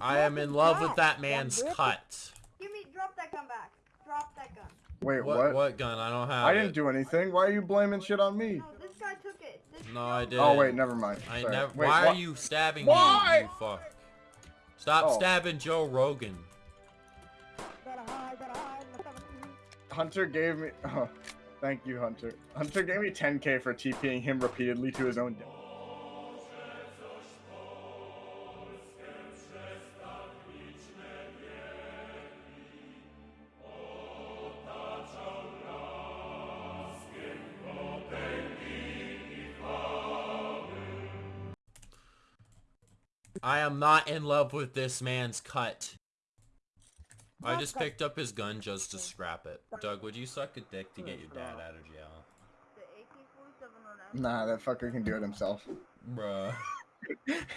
I am in love with that man's cut. Give me, drop that gun back. Drop that gun. Wait, What, what? what gun? I don't have I didn't do anything. Why are you blaming shit on me? No, this guy took it. This No, I didn't. Oh wait, never mind. I Sorry. never. Wait, why what? are you stabbing Why? me? You fuck. Stop Oh. stabbing Joe Rogan. Hunter gave me. Oh, thank you, Hunter. Hunter gave me 10k for TPing him repeatedly to his own death. I am not in love with this man's cut. I just picked up his gun just to scrap it. Doug, would you suck a dick to get your dad out of jail? The AK-47 on that. Nah, that fucker can do it himself. Bruh.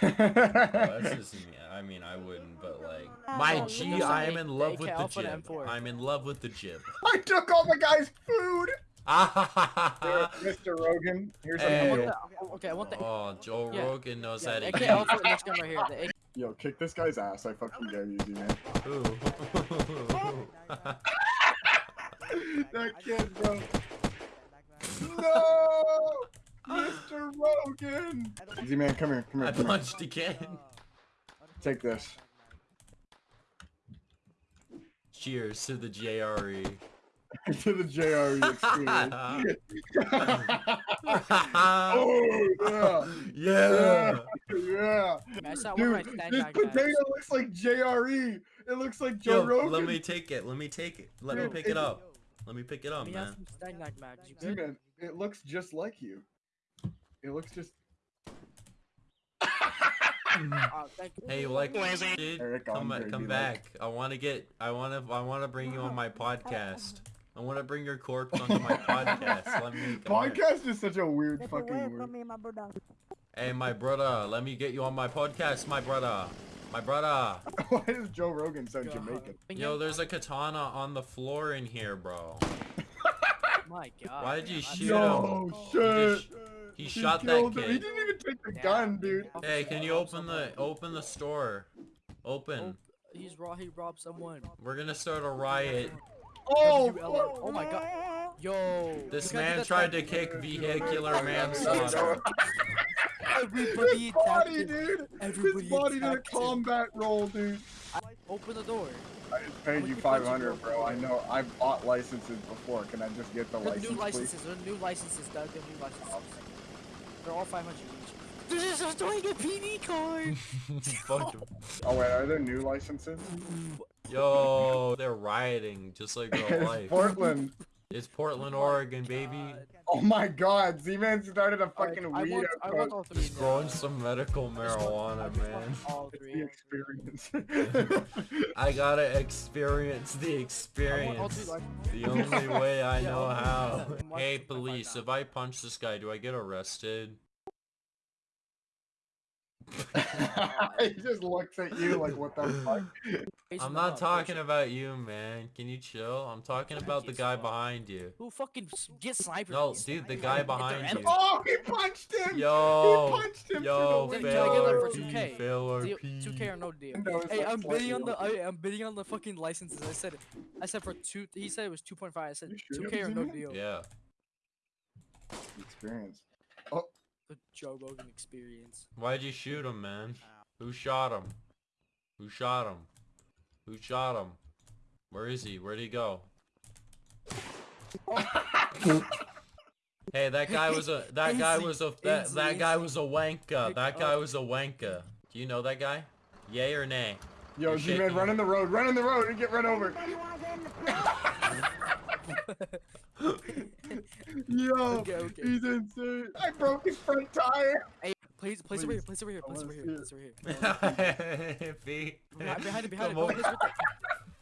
Well, that's just me. I mean, I wouldn't, but like, my Oh, G, look at I the am in love with the jib. I'm in love with the jib. I took all the guy's food. Ah, Mr. Rogan, here's a Hey. I want the, okay, I want the oh, Joe Yeah. Rogan knows yeah, how the to AK eat. Next gun right here. The AK Yo, kick this guy's ass. I fucking dare you, Z-Man. Ooh. that kid, bro. No! Mr. Rogan! Easy man, come here, come I here, come here. punched again. Take this. Cheers to the E. JRE. to the JRE experience. oh, yeah. yeah. Yeah. I saw one of my Dude, this back potato looks like JRE. It looks like Joe Yo, Rogan. let me take it. Let me take it. Let me pick it it's- up. Let me pick it up, Let man. some stand back mags. You? Z-Man, it looks just like you. It looks just. Oh, thank you. Hey, you like this? Eric Come, come be back. I want to get. I want to. I want to bring you on my podcast. I want to bring your corpse onto my podcast. Let me. come here. Podcast is such a weird fucking word. me, my brother. Hey, my brother. Let me get you on my podcast, my brother. My brother. Why is Joe Rogan so God. Jamaican? Yo, there's a katana on the floor in here, bro. My God. Why did you shoot No him? shit. just- He shot that killed him. He didn't even take the Yeah. gun, dude. Hey, can you open the open the store? Open. Oh, he's raw. He robbed someone. We're gonna start a riot. Oh, WLR. Oh my God. Yo. This you gotta do man tried to kick vehicular manslaughter. Everybody His attacked body, dude. Everybody His body did a attacked him. combat roll, dude. Open the door. I just paid How you 500, bro. I know. I've bought licenses before. Can I just get the They're license, new please? licenses. They're new licenses, Doug. They're new licenses. They're all 500 each. This is doing a PD card. Fuck him. Oh wait, are there new licenses? Yo, they're rioting just like real it's life. Portland. It's Portland, oh Oregon, baby. Oh my God, Z-Man started a fucking I weed want, I want outpost. all. Just growing some medical I just I marijuana, want man. All The three. experience. I gotta experience the I want all experience. The only way I Yeah, know how. Hey, police, if I punch this guy, do I get arrested? he just looks at you like, what the fuck? Face I'm not talking face about you, man. Can you chill? I'm talking about the guy fuck. behind you. Who fucking s- get snipers? No, These dude, the guy behind you. Oh, he punched him! Yo, he punched him yo, through the Can I get that fail for or 2K? fail or 2K or no deal. Hey, like I'm bidding on the I, I'm bidding on the fucking licenses. I said I said for two. He said it was 2.5. I said 2K or no deal. Yeah. Experience. Oh. The Joe Rogan experience. Why'd you shoot him, man? Who shot him? Who shot him? Who shot him? Where is he? Where'd he go? hey, that guy was a that guy was a that, easy, that guy was a wanka. That guy up. was a wanka. Do you know that guy? Yay or nay? Yo, You're Z-Man, run in the road, run in the road and get run over. Anybody in the? Yo, Okay, okay. he's insane. I broke his front tire. Hey, please, place over here. Please. Place over here. I Place over wanna here. see Place over here. Behind Behind, behind it. Behind it. Come Go, on. Place with it.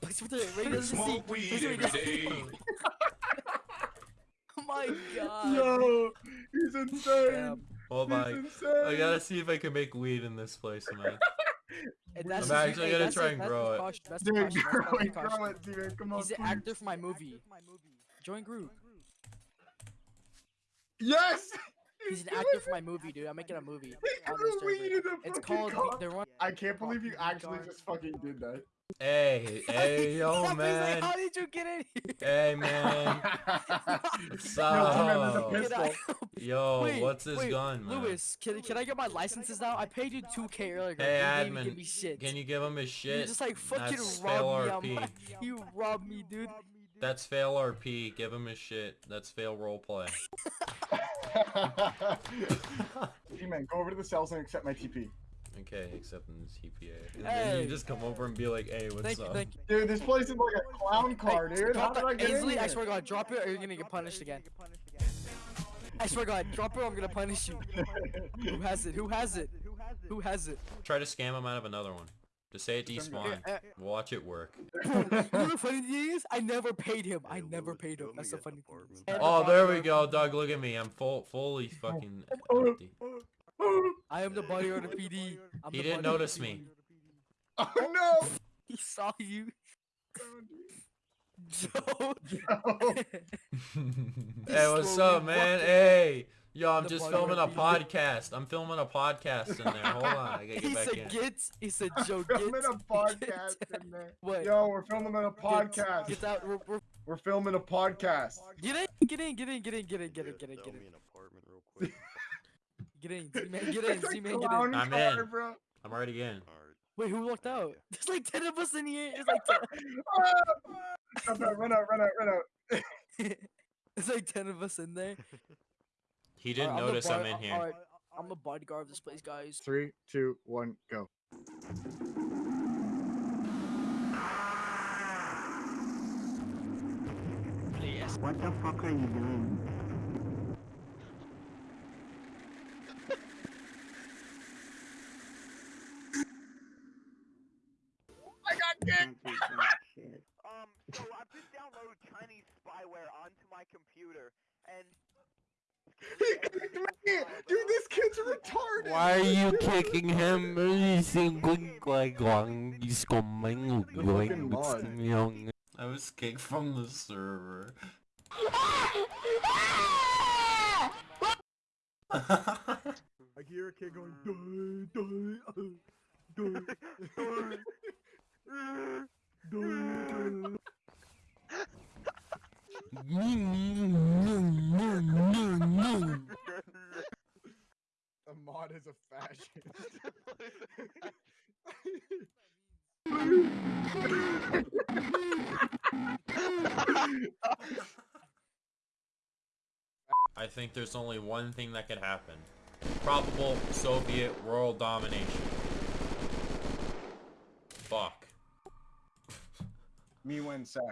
Place with it. Right in the seat. Smoke Place weed right in the seat. Oh my god. Yo, he's insane. Damn. Hold He's insane. I gotta see if I can make weed in this place, man. And that's I'm actually hey, gonna that's try his- and grow it. caution, That's Dude, the caution. That's grow it, grow it, Z-Man. Come on, He's the please. actor for my movie. Join group. Yes! He's an actor for my movie, dude. I'm making a movie on this server. Deleted the It's called comment. the run. I can't believe you actually just fucking did that. Hey, hey, yo, He's like, man. How did you get in here? Hey, man. What's Yo, T-Man, a up? pistol. Can I- Yo, Wait, what's this wait, gun, man? Lewis, can, can I get my licenses now? I paid you 2k earlier. Hey, you didn't admin, give me shit. Can you give him his shit? You shit? just like fucking That's robbed me. Like, you robbed me, dude. That's fail RP. Give him his shit. That's fail roleplay. T-Man, go over to the cells and accept my TP. Okay, accepting this TPA. And then you just come over and be like, hey, what's Thank you, up? thank you. Dude, this place is like a clown car, Hey, dude. How drop did I get in Ainsley, I swear to God, drop it or you're gonna get punished again. I swear to God, drop it or I'm gonna punish you. Who has it? Who has it? Who has it? Try to scam him out of another one. Just say it despawn. Eh, eh, Watch it work. you know the funny thing is, I never paid him. I never paid him. That's the funny thing. Oh, there we go, Doug. Look at me. I'm full, fully fucking Oh, empty. I am the bodyguard of the PD. I'm He the didn't notice me. oh no! He saw you, Joe. Oh, hey, what's up, man? Hey, yo, I'm The just filming a podcast. I'm filming a podcast in there. Hold on, I gotta he get back said in. get. He said Joe get. filming a podcast in there. What? Yo, we're filming a podcast. Get out. We're, we're, We're filming a podcast. get in. Get in. Get in. Get in. Get in. Get in. Get in. Get in. an apartment real quick. Get in. Z-man. Get in. It's a Z-man. Get in. I'm car, in. bro. I'm already in. Wait, who walked out? There's like ten of us in here. There's like ten. Ah! Run out, run out, run out, run out. There's like ten of us in there. He didn't Alright, I'm notice I'm in here. alright, I'm the bodyguard of this place, guys. Three, two, one, go. What the fuck are you doing? I got Can't do that shit. Um, so I've just downloaded Chinese spyware onto my computer, and He kicked me! Dude, this kid's retarded! Why are you kicking him? fucking mod. I was kicked from the server. I hear a kid going, die, die, uh, die, die. A is a fascist. I think there's only one thing that could happen. Probable Soviet world domination. Fuck. Me when sack.